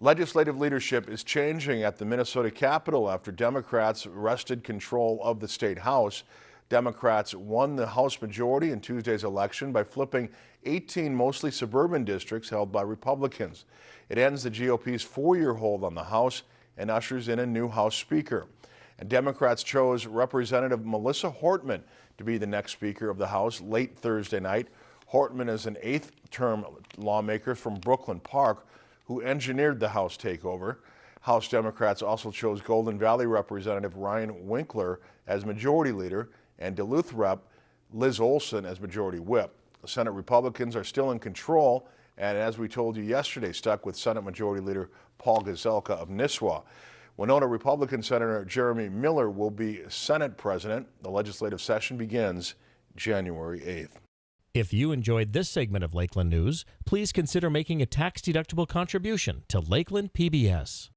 Legislative leadership is changing at the Minnesota Capitol after Democrats wrested control of the state House. Democrats won the House majority in Tuesday's election by flipping 18 mostly suburban districts held by Republicans. It ends the GOP's four-year hold on the House and ushers in a new House Speaker. And Democrats chose Representative Melissa Hortman to be the next Speaker of the House late Thursday night. Hortman is an eighth-term lawmaker from Brooklyn Park who engineered the House takeover. House Democrats also chose Golden Valley Representative Ryan Winkler as Majority Leader and Duluth Rep Liz Olson as Majority Whip. Senate Republicans are still in control and as we told you yesterday, stuck with Senate Majority Leader Paul Gazelka of Nisswa. Winona Republican Senator Jeremy Miller will be Senate President. The legislative session begins January 8th. If you enjoyed this segment of Lakeland News, please consider making a tax-deductible contribution to Lakeland PBS.